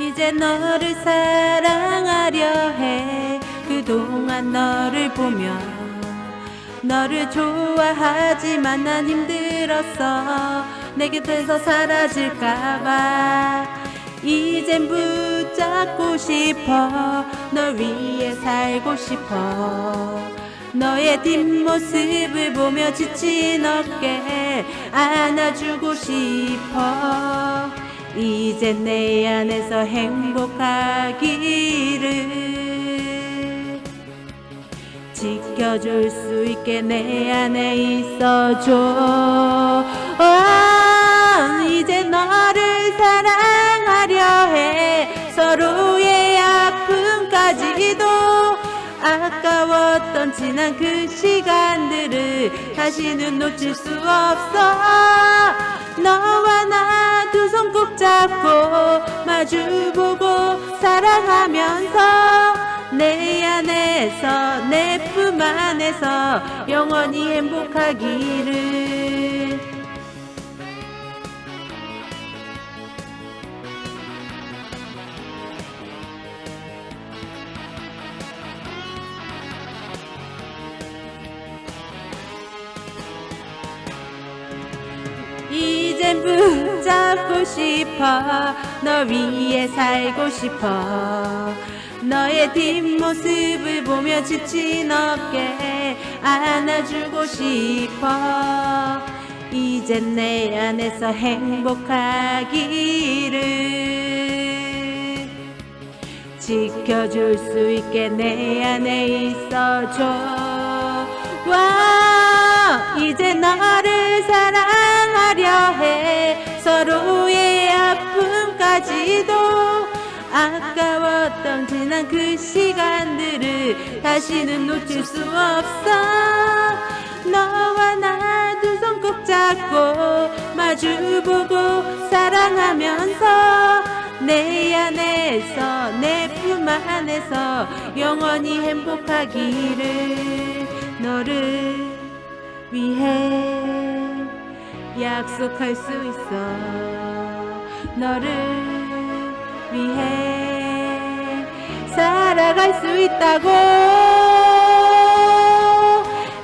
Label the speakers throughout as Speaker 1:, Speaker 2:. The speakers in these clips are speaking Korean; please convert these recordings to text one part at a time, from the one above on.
Speaker 1: 이제 너를 사랑하려 해. 그동안 너를 보며 너를 좋아하지만 난 힘들었어. 내 곁에서 사라질까봐. 이젠 붙잡고 싶어. 널 위해 살고 싶어. 너의 뒷모습을 보며 지친 어깨 안아주고 싶어 이젠 내 안에서 행복하기를 지켜줄 수 있게 내 안에 있어줘. 아, 이제 너를 사랑하려 해. 서로의 아픔까지도 아까웠던 지난 그 시간들을 다시는 놓칠 수 없어. 너와 나 두 손 꼭 잡고 마주보고 사랑하면서 내 안에서 내 품 안에서 영원히 행복하기를 이젠 붙잡고 싶어. 널 위해 살고 싶어. 너의 뒷모습을 보며 지친 어깨 안아주고 싶어. 이젠 내 안에서 행복하기를 지켜줄 수 있게 내 안에 있어줘. 와 이제 너를 서로의 아픔까지도 아까웠던 지난 그 시간들을 다시는 놓칠 수 없어. 너와 나 두 손 꼭 잡고 마주보고 사랑하면서 내 안에서 내 품 안에서 영원히 행복하기를 너를 위해 약속할 수 있어. 너를 위해 살아갈 수 있다고.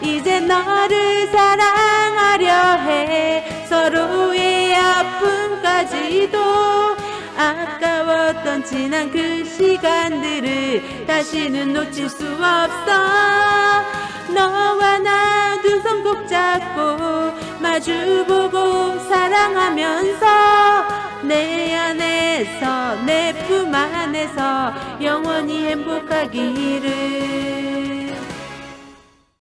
Speaker 1: 이제 너를 사랑하려 해. 서로의 아픔까지도 아까웠던 지난 그 시간들을 다시는 놓칠 수 없어. 너와 나 두 손 꼭 잡고 마주보고 사랑하면서 내 안에서 내 품 안에서 영원히 행복하기를